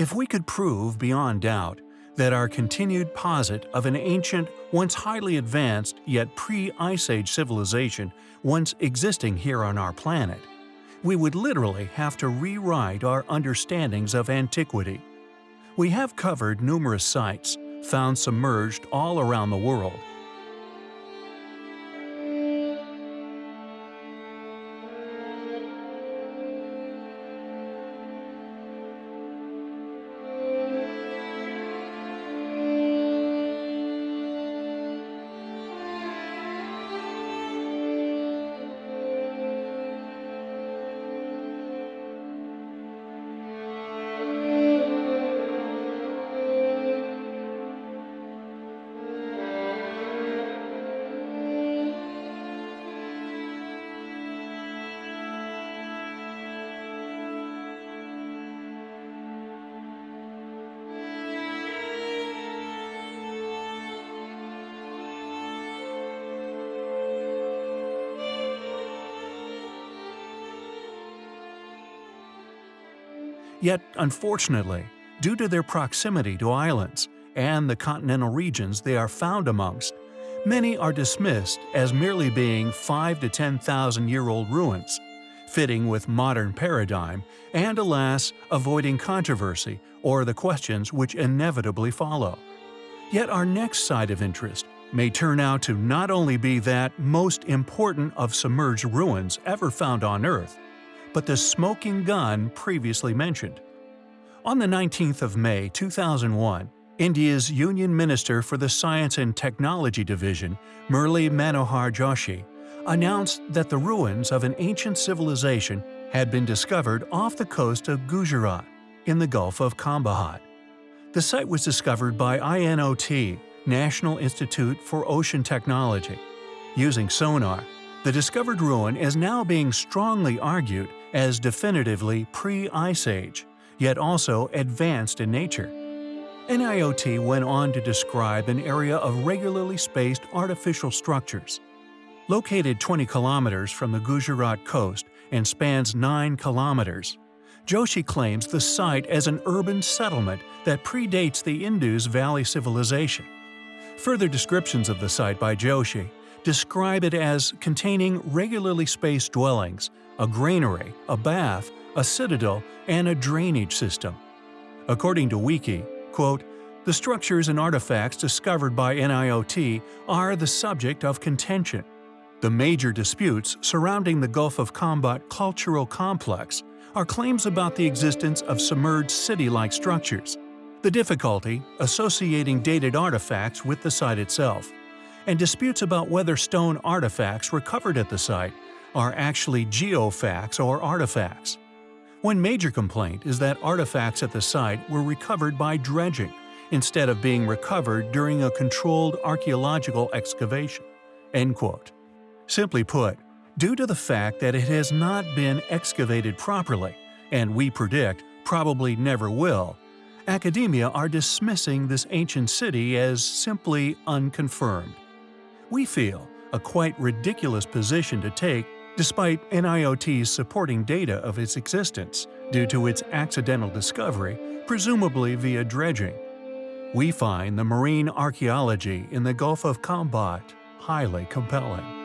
If we could prove beyond doubt that our continued posit of an ancient, once highly advanced yet pre-Ice Age civilization once existing here on our planet, we would literally have to rewrite our understandings of antiquity. We have covered numerous sites, found submerged all around the world, Yet, unfortunately, due to their proximity to islands and the continental regions they are found amongst, many are dismissed as merely being 5 to 10,000 year old ruins, fitting with modern paradigm and alas, avoiding controversy or the questions which inevitably follow. Yet our next site of interest may turn out to not only be that most important of submerged ruins ever found on Earth, but the smoking gun previously mentioned. On the 19th of May 2001, India's Union Minister for the Science and Technology Division, Murli Manohar Joshi, announced that the ruins of an ancient civilization had been discovered off the coast of Gujarat, in the Gulf of Khambhat. The site was discovered by INOT, National Institute for Ocean Technology. Using sonar, the discovered ruin is now being strongly argued as definitively pre-Ice Age, yet also advanced in nature. NIOT went on to describe an area of regularly spaced artificial structures. Located 20 kilometers from the Gujarat coast and spans 9 kilometers, Joshi claims the site as an urban settlement that predates the Indus Valley civilization. Further descriptions of the site by Joshi describe it as containing regularly spaced dwellings, a granary, a bath, a citadel, and a drainage system. According to Wiki, quote, the structures and artifacts discovered by NIOT are the subject of contention. The major disputes surrounding the Gulf of Khambhat cultural complex are claims about the existence of submerged city-like structures, the difficulty associating dated artifacts with the site itself, and disputes about whether stone artifacts recovered at the site are actually geofacts or artifacts. One major complaint is that artifacts at the site were recovered by dredging, instead of being recovered during a controlled archaeological excavation." End quote. Simply put, due to the fact that it has not been excavated properly, and we predict probably never will, academia are dismissing this ancient city as simply unconfirmed we feel, a quite ridiculous position to take despite NIOT's supporting data of its existence due to its accidental discovery, presumably via dredging. We find the marine archaeology in the Gulf of Khambhat highly compelling.